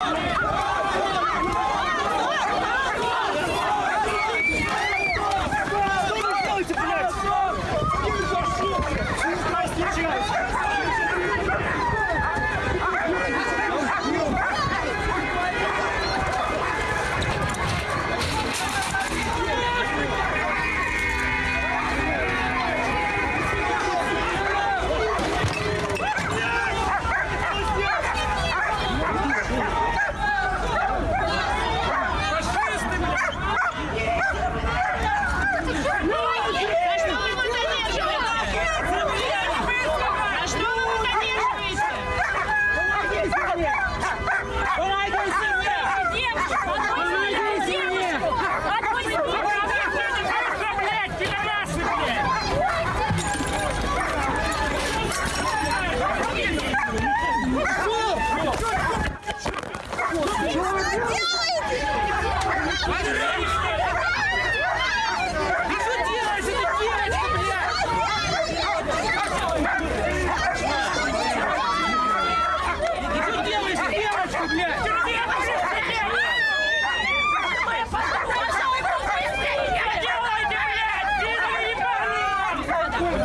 За Oh,